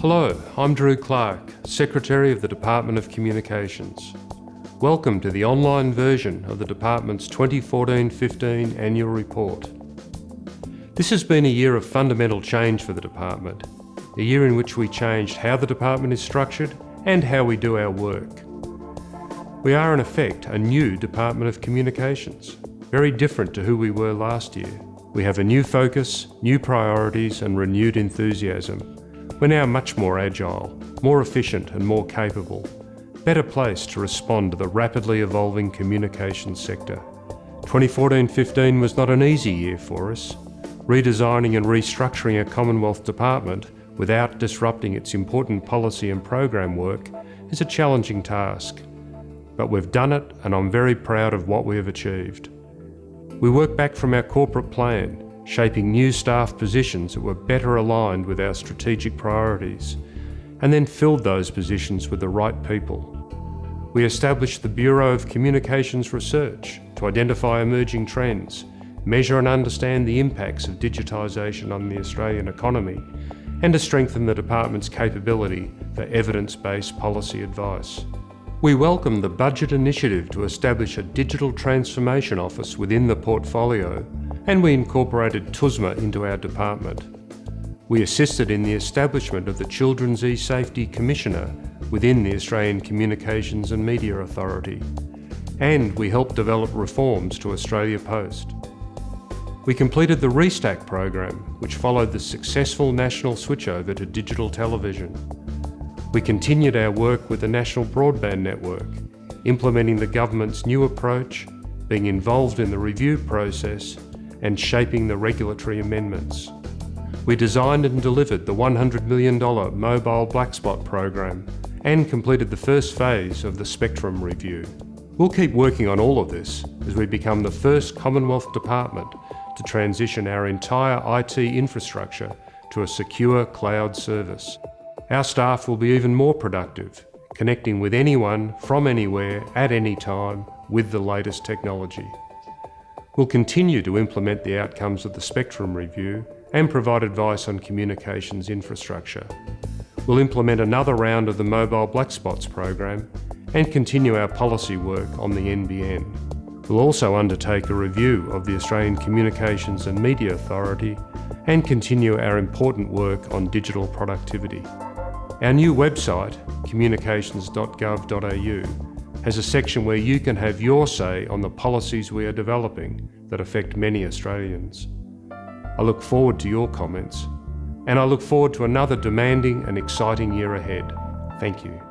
Hello, I'm Drew Clark, Secretary of the Department of Communications. Welcome to the online version of the Department's 2014-15 Annual Report. This has been a year of fundamental change for the Department, a year in which we changed how the Department is structured and how we do our work. We are in effect a new Department of Communications, very different to who we were last year. We have a new focus, new priorities and renewed enthusiasm. We're now much more agile, more efficient and more capable, better placed to respond to the rapidly evolving communications sector. 2014-15 was not an easy year for us. Redesigning and restructuring a Commonwealth department without disrupting its important policy and program work is a challenging task but we've done it and I'm very proud of what we have achieved. We work back from our corporate plan, shaping new staff positions that were better aligned with our strategic priorities, and then filled those positions with the right people. We established the Bureau of Communications Research to identify emerging trends, measure and understand the impacts of digitisation on the Australian economy, and to strengthen the Department's capability for evidence-based policy advice. We welcome the budget initiative to establish a digital transformation office within the portfolio and we incorporated TUSMA into our department. We assisted in the establishment of the Children's E-Safety Commissioner within the Australian Communications and Media Authority and we helped develop reforms to Australia Post. We completed the Restack program, which followed the successful national switchover to digital television. We continued our work with the National Broadband Network, implementing the government's new approach, being involved in the review process and shaping the regulatory amendments. We designed and delivered the $100 million Mobile Black Spot program and completed the first phase of the Spectrum Review. We'll keep working on all of this as we become the first Commonwealth Department to transition our entire IT infrastructure to a secure cloud service. Our staff will be even more productive, connecting with anyone from anywhere at any time with the latest technology. We'll continue to implement the outcomes of the Spectrum Review and provide advice on communications infrastructure. We'll implement another round of the Mobile Black Spots program and continue our policy work on the NBN. We'll also undertake a review of the Australian Communications and Media Authority and continue our important work on digital productivity. Our new website, communications.gov.au, has a section where you can have your say on the policies we are developing that affect many Australians. I look forward to your comments, and I look forward to another demanding and exciting year ahead. Thank you.